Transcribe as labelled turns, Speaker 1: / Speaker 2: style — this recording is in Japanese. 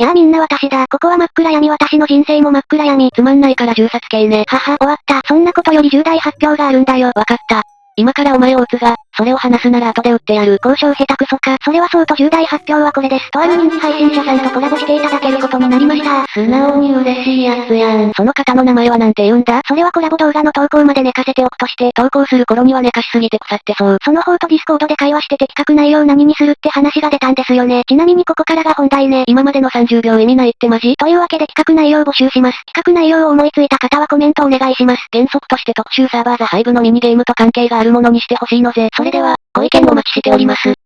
Speaker 1: やあみんな私だ。ここは真っ暗闇私の人生も真っ暗闇。
Speaker 2: つまんないから銃殺刑ね。
Speaker 1: はは、終わった。そんなことより重大発表があるんだよ。
Speaker 2: わかった。今からお前を撃つが、それを話すなら後で撃ってやる。
Speaker 1: 交渉下手くそか。それはそうと重大発表はこれです。とある人気配信者さんとコラボしていただけることになりました。
Speaker 2: 素直に嬉しいやつやん。その方の名前はなんて言うんだ？
Speaker 1: それはコラボ動画の投稿まで寝かせておくとして、
Speaker 2: 投稿する頃には寝かしすぎて腐ってそう。
Speaker 1: その方と Discord で会話してで企画内容何にするって話が出たんですよね。ちなみにここからが本題ね。
Speaker 2: 今までの30秒意味ないってマジ
Speaker 1: というわけで企画内容を募集します。企画内容を思いついた方はコメントお願いします。
Speaker 2: 原則として特集サーバー The Hive のミニゲームと関係があるものにしてほしいのぜ。それでは、ご意見お待ちしております。